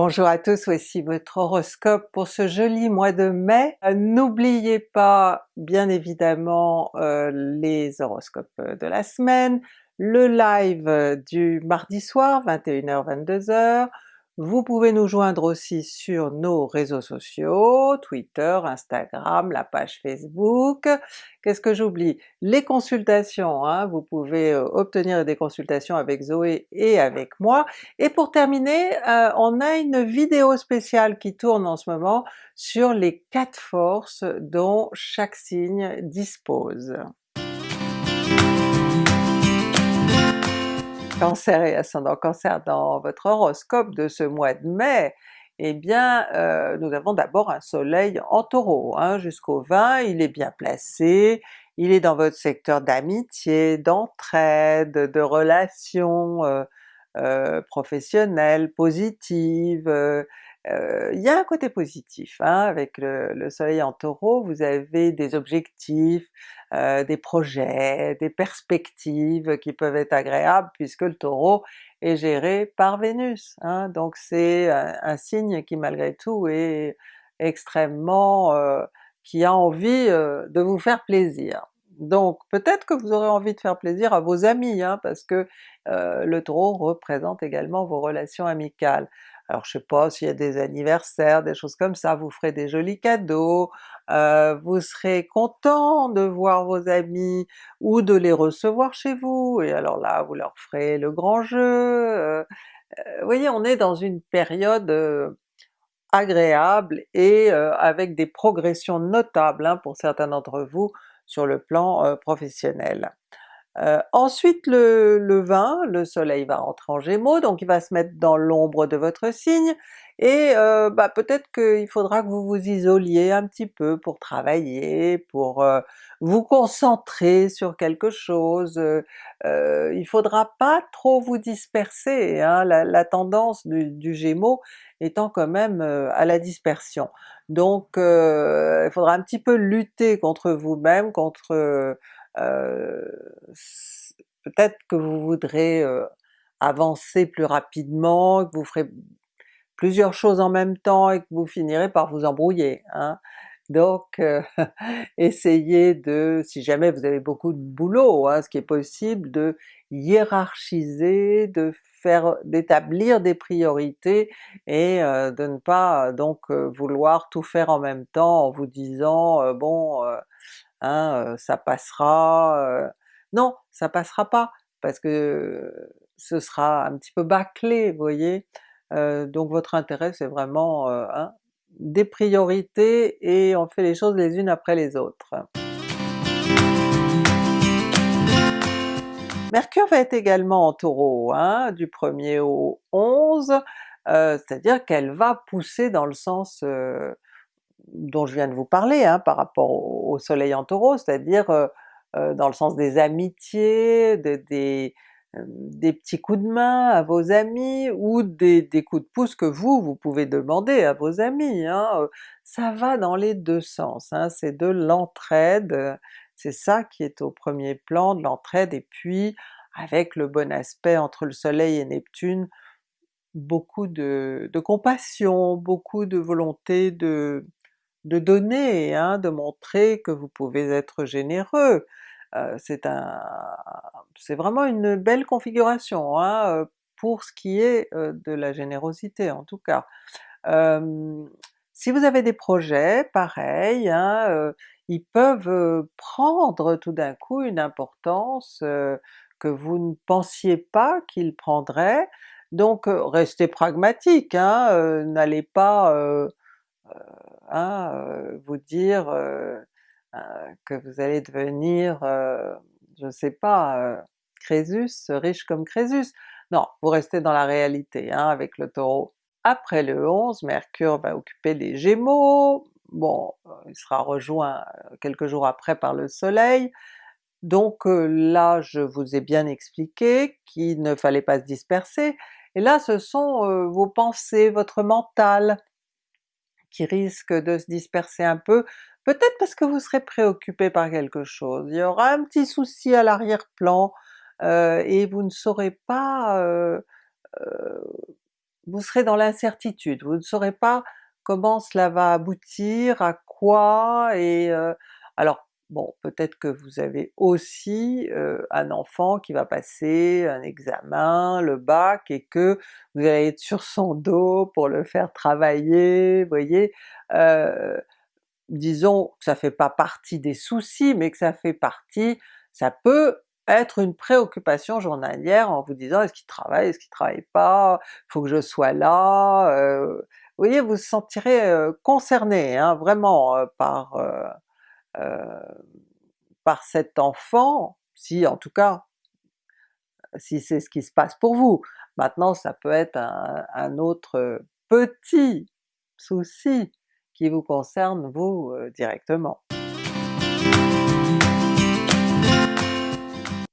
Bonjour à tous, voici votre horoscope pour ce joli mois de mai. Euh, n'oubliez pas bien évidemment euh, les horoscopes de la semaine, le live du mardi soir 21h-22h, vous pouvez nous joindre aussi sur nos réseaux sociaux, Twitter, Instagram, la page Facebook. Qu'est-ce que j'oublie? Les consultations, hein, vous pouvez euh, obtenir des consultations avec Zoé et avec moi. Et pour terminer, euh, on a une vidéo spéciale qui tourne en ce moment sur les quatre forces dont chaque signe dispose. Cancer et ascendant Cancer dans votre horoscope de ce mois de mai, eh bien euh, nous avons d'abord un soleil en Taureau, hein, jusqu'au 20, il est bien placé, il est dans votre secteur d'amitié, d'entraide, de relations euh, euh, professionnelles, positives, il y a un côté positif hein, avec le, soleil en Taureau, vous avez des objectifs, des projets, des perspectives qui peuvent être agréables puisque le Taureau est géré par Vénus, hein. donc c'est un, signe qui malgré tout est extrêmement... qui a envie de vous faire plaisir. Donc peut-être que vous aurez envie de faire plaisir à vos amis, hein, parce que le Taureau représente également vos relations amicales. Alors je sais pas s'il y a des anniversaires, des choses comme ça, vous ferez des jolis cadeaux, euh, vous serez content de voir vos amis ou de les recevoir chez vous, et alors là vous leur ferez le grand jeu. Euh, euh, vous voyez, on est dans une période agréable et avec des progressions notables hein, pour certains d'entre vous sur le plan professionnel. Euh, ensuite le, le 20, le soleil va rentrer en Gémeaux, donc il va se mettre dans l'ombre de votre signe, et euh, bah, peut-être qu'il faudra que vous vous isoliez un petit peu pour travailler, pour euh, vous concentrer sur quelque chose, il faudra pas trop vous disperser, hein, la, tendance du, du, Gémeaux étant quand même à la dispersion. Donc il faudra un petit peu lutter contre vous-même, contre euh, peut-être que vous voudrez euh, avancer plus rapidement, que vous ferez plusieurs choses en même temps et que vous finirez par vous embrouiller. Hein. Donc euh, essayez de, si jamais vous avez beaucoup de boulot, hein, ce qui est possible, de hiérarchiser, de faire, d'établir des priorités et de ne pas donc vouloir tout faire en même temps en vous disant bon hein, ça passera... Non, ça passera pas, parce que ce sera un petit peu bâclé, vous voyez? donc votre intérêt c'est vraiment hein, des priorités et on fait les choses les unes après les autres. Mercure va être également en Taureau, hein, du 1er au 11, c'est-à-dire qu'elle va pousser dans le sens dont je viens de vous parler hein, par rapport au, soleil en Taureau, c'est-à-dire euh, euh, dans le sens des amitiés, des, euh, des, petits coups de main à vos amis, ou des, coups de pouce que vous, vous pouvez demander à vos amis. Hein. Ça va dans les deux sens, hein, c'est de l'entraide, c'est ça qui est au premier plan, de l'entraide, et puis avec le bon aspect entre le soleil et Neptune, beaucoup de compassion, beaucoup de volonté de, de donner, hein, de montrer que vous pouvez être généreux. Euh, c'est un, c'est vraiment une belle configuration hein, euh, pour ce qui est euh, de la générosité en tout cas. si vous avez des projets, pareil, hein, ils peuvent prendre tout d'un coup une importance que vous ne pensiez pas qu'ils prendraient, donc restez pragmatique, hein, n'allez pas euh, vous dire euh, euh, que vous allez devenir, je ne sais pas, Crésus, riche comme Crésus. Non, vous restez dans la réalité hein, avec le Taureau. Après le 11, Mercure va occuper les Gémeaux, bon, il sera rejoint quelques jours après par le Soleil, donc là je vous ai bien expliqué qu'il ne fallait pas se disperser, et là ce sont vos pensées, votre mental qui risque de se disperser un peu, peut-être parce que vous serez préoccupé par quelque chose, il y aura un petit souci à l'arrière-plan, euh, et vous ne saurez pas euh, euh, vous serez dans l'incertitude, vous ne saurez pas comment cela va aboutir, à quoi, et euh, alors bon peut-être que vous avez aussi euh, un enfant qui va passer un examen, le bac, et que vous allez être sur son dos pour le faire travailler, vous voyez? Disons que ça fait pas partie des soucis, mais que ça fait partie, ça peut être une préoccupation journalière en vous disant est-ce qu'il travaille, est-ce qu'il travaille pas, faut que je sois là, vous voyez vous vous sentirez concerné hein, vraiment par, par cet enfant, si en tout cas si c'est ce qui se passe pour vous. Maintenant ça peut être un, autre petit souci qui vous concerne vous directement.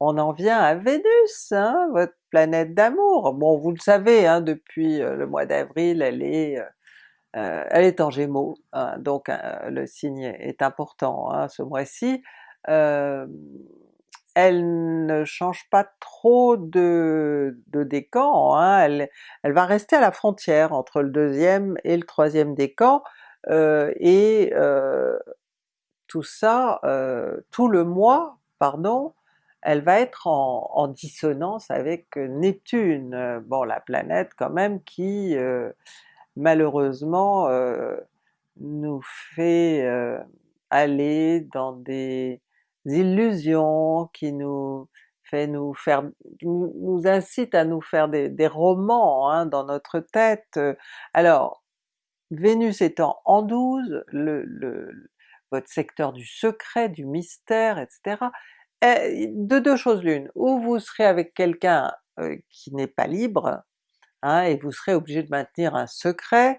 On en vient à Vénus, hein, votre planète d'amour. Bon vous le savez, hein, depuis euh, le mois d'avril elle est euh, euh, elle est en Gémeaux, hein, donc le signe est important hein, ce mois-ci. elle ne change pas trop de, décan, hein, elle, va rester à la frontière entre le deuxième et le troisième décan, et tout ça, tout le mois, pardon, elle va être en, dissonance avec Neptune, euh, bon la planète quand même qui euh, malheureusement euh, nous fait aller dans des illusions, qui nous fait nous faire, nous, incite à nous faire des, romans hein, dans notre tête. Alors Vénus étant en 12, le, votre secteur du secret, du mystère, etc., eh, de deux choses l'une, ou vous serez avec quelqu'un euh, qui n'est pas libre, hein, et vous serez obligé de maintenir un secret,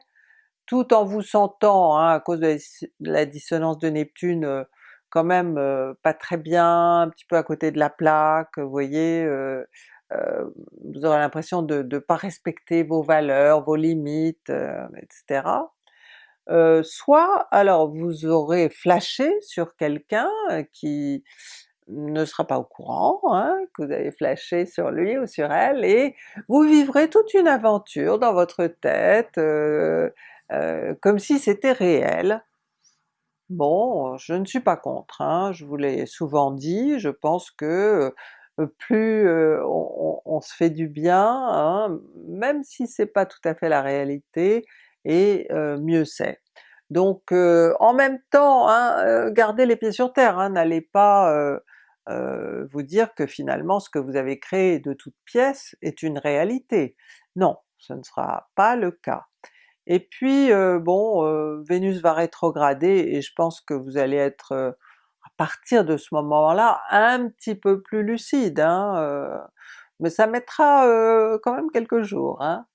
tout en vous sentant, hein, à cause de la dissonance de Neptune, euh, quand même euh, pas très bien, un petit peu à côté de la plaque, vous voyez, vous aurez l'impression de ne pas respecter vos valeurs, vos limites, etc. soit alors vous aurez flashé sur quelqu'un qui ne sera pas au courant hein, que vous avez flashé sur lui ou sur elle, et vous vivrez toute une aventure dans votre tête, euh, euh, comme si c'était réel. Bon, je ne suis pas contre, hein, je vous l'ai souvent dit, je pense que euh, plus on, se fait du bien, hein, même si c'est pas tout à fait la réalité, et mieux c'est. Donc en même temps, gardez les pieds sur terre, n'allez pas euh, vous dire que finalement ce que vous avez créé de toutes pièces est une réalité. Non, ce ne sera pas le cas. Et puis euh, bon, euh, Vénus va rétrograder et je pense que vous allez être à partir de ce moment-là un petit peu plus lucide, hein, mais ça mettra quand même quelques jours. Hein.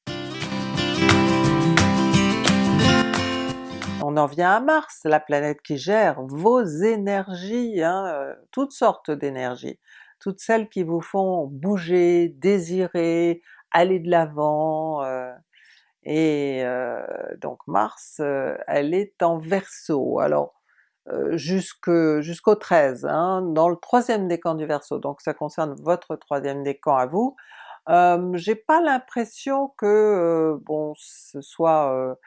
On en vient à Mars, la planète qui gère vos énergies, hein, euh, toutes sortes d'énergies, toutes celles qui vous font bouger, désirer, aller de l'avant, euh, et euh, donc Mars, elle est en Verseau, alors jusqu'au 13, hein, dans le troisième décan du Verseau, donc ça concerne votre troisième décan à vous. J'ai pas l'impression que bon ce soit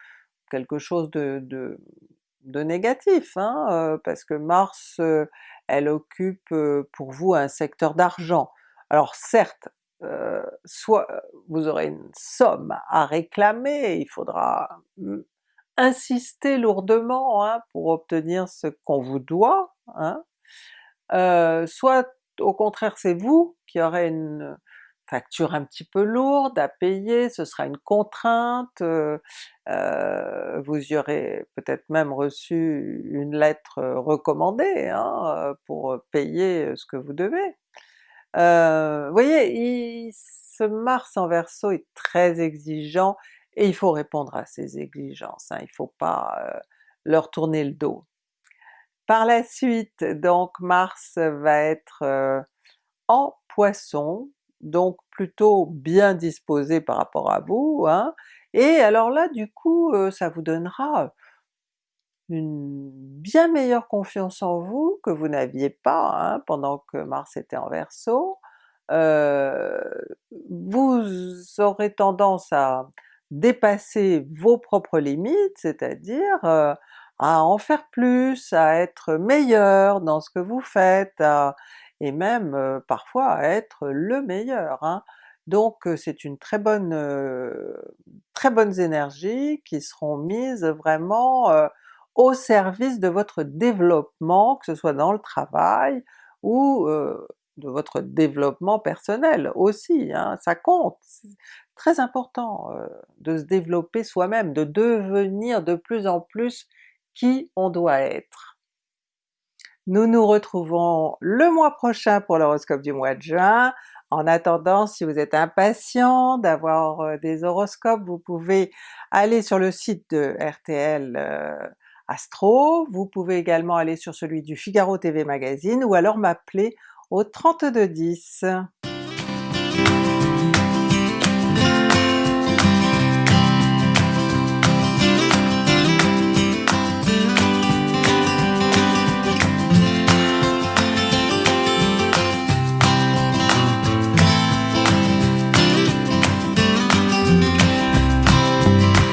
quelque chose de, de, négatif, hein, parce que Mars, elle occupe pour vous un secteur d'argent. Alors certes, soit vous aurez une somme à réclamer, il faudra insister lourdement hein, pour obtenir ce qu'on vous doit, hein, soit au contraire c'est vous qui aurez une, facture un petit peu lourde à payer, ce sera une contrainte, euh, euh, vous y aurez peut-être même reçu une lettre recommandée hein, pour payer ce que vous devez. Euh, vous voyez, ce Mars en Verseau est très exigeant et il faut répondre à ces exigences, hein, il faut pas leur tourner le dos. Par la suite, donc Mars va être en Poisson, donc plutôt bien disposé par rapport à vous, hein, et alors là du coup euh, ça vous donnera une bien meilleure confiance en vous que vous n'aviez pas hein, pendant que Mars était en Verseau, euh, vous aurez tendance à dépasser vos propres limites, c'est-à-dire euh, à en faire plus, à être meilleur dans ce que vous faites, et même euh, parfois à être le meilleur. Hein. Donc euh, c'est une très bonne, très bonnes énergies qui seront mises vraiment au service de votre développement, que ce soit dans le travail ou de votre développement personnel aussi, hein, ça compte! C'est très important de se développer soi-même, de devenir de plus en plus qui on doit être. Nous nous retrouvons le mois prochain pour l'horoscope du mois de juin. En attendant, si vous êtes impatient d'avoir des horoscopes, vous pouvez aller sur le site de RTL Astro, vous pouvez également aller sur celui du Figaro TV Magazine ou alors m'appeler au 3210.